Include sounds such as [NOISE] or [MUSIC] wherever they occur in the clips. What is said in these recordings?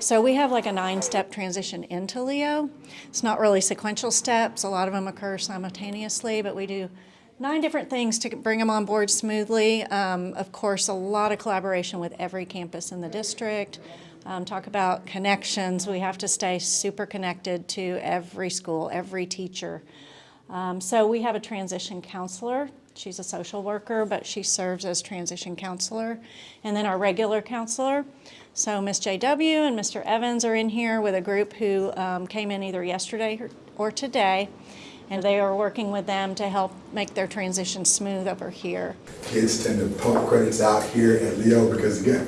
So we have like a nine-step transition into Leo. It's not really sequential steps. A lot of them occur simultaneously, but we do nine different things to bring them on board smoothly. Um, of course, a lot of collaboration with every campus in the district. Um, talk about connections. We have to stay super connected to every school, every teacher. Um, so we have a transition counselor. She's a social worker, but she serves as transition counselor. And then our regular counselor. So Miss JW and Mr. Evans are in here with a group who um, came in either yesterday or, or today. And they are working with them to help make their transition smooth over here. Kids tend to pump credits out here at Leo because again,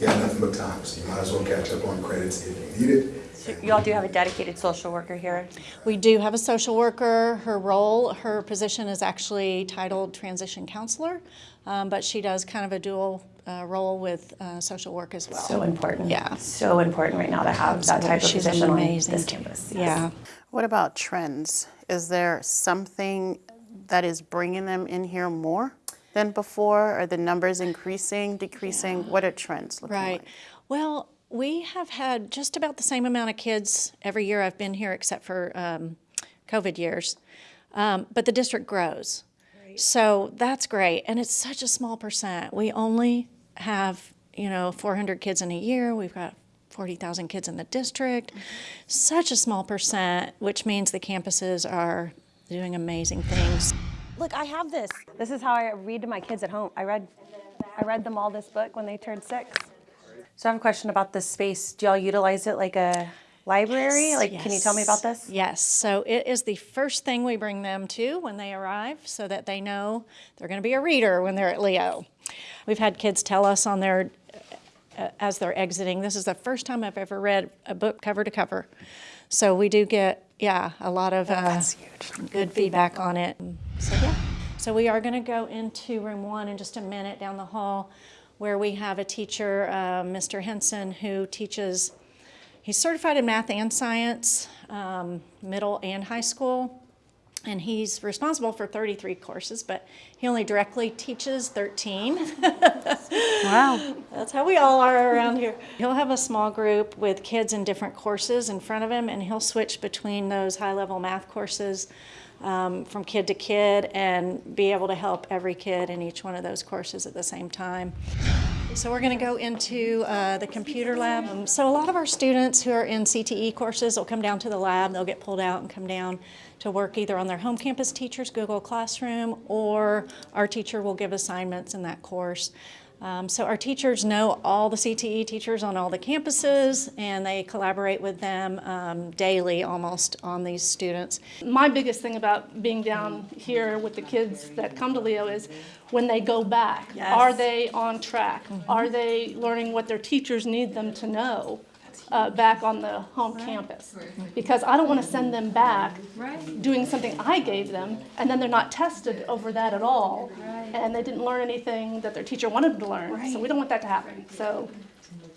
you got nothing but time, so you might as well catch up on credits if you need it. So you all do have a dedicated social worker here? We do have a social worker. Her role, her position is actually titled transition counselor, um, but she does kind of a dual uh, role with uh, social work as well. So important. Yeah. So important right now to have that type of She's position on this campus. Yeah. What about trends? Is there something that is bringing them in here more than before? Are the numbers increasing, decreasing? What are trends looking Right. like? Well, we have had just about the same amount of kids every year I've been here, except for um, COVID years. Um, but the district grows. So that's great. And it's such a small percent. We only have, you know, 400 kids in a year. We've got 40,000 kids in the district. Such a small percent, which means the campuses are doing amazing things. Look, I have this. This is how I read to my kids at home. I read, I read them all this book when they turned six. So I have a question about this space. Do y'all utilize it like a library? Like, can you tell me about this? Yes. So it is the first thing we bring them to when they arrive so that they know they're going to be a reader when they're at Leo. We've had kids tell us on their, uh, as they're exiting, this is the first time I've ever read a book cover to cover. So we do get, yeah, a lot of uh, good feedback on it. So, yeah. So we are going to go into room one in just a minute down the hall where we have a teacher, uh, Mr. Henson, who teaches He's certified in math and science, um, middle and high school, and he's responsible for 33 courses, but he only directly teaches 13. [LAUGHS] Wow. That's how we all are around here. He'll have a small group with kids in different courses in front of him, and he'll switch between those high level math courses um, from kid to kid and be able to help every kid in each one of those courses at the same time. So we're going to go into uh, the computer lab. Um, so a lot of our students who are in CTE courses will come down to the lab. They'll get pulled out and come down to work either on their home campus teacher's Google Classroom or our teacher will give assignments in that course. Um, so our teachers know all the CTE teachers on all the campuses and they collaborate with them um, daily almost on these students. My biggest thing about being down here with the kids that come to Leo is when they go back, are they on track? Are they learning what their teachers need them to know uh, back on the home campus? Because I don't want to send them back doing something I gave them and then they're not tested over that at all. And they didn't learn anything that their teacher wanted them to learn. So we don't want that to happen. So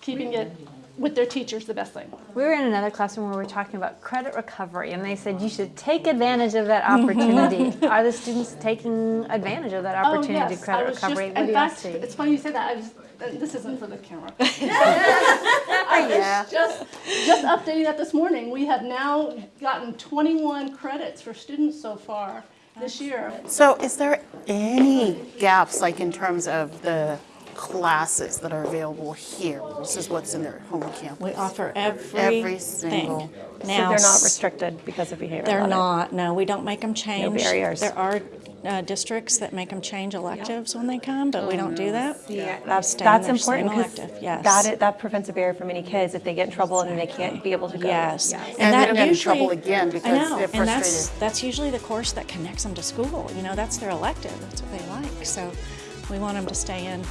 keeping it with their teachers the best thing. We were in another classroom where we were talking about credit recovery, and they said you should take advantage of that [LAUGHS] opportunity. Are the students taking advantage of that oh, opportunity oh, to yes. I credit was recovery? Just, what in do you fact, see? it's funny you say that. I was, and this isn't for the camera. [LAUGHS] [LAUGHS] yeah. just, just updating that this morning. We have now gotten 21 credits for students so far this year. So is there any gaps, like in terms of the classes that are available here This is what's in their home campus? We offer every, Every single- So Now, they're not restricted because of behavior. They're audit. not, no, we don't make them change. No barriers. There are uh, districts that make them change electives when they come, but we don't do that. Yeah, that's, Stay that's important because elective, yes. that, i- that prevents a barrier for many kids if they get in trouble and they can't be able to go. Yes. And they that don't get in usually- trouble again because I know, they're frustrated. and that's, that's usually the course that connects them to school. You know, that's their elective, that's what they like. So we want them to stay in.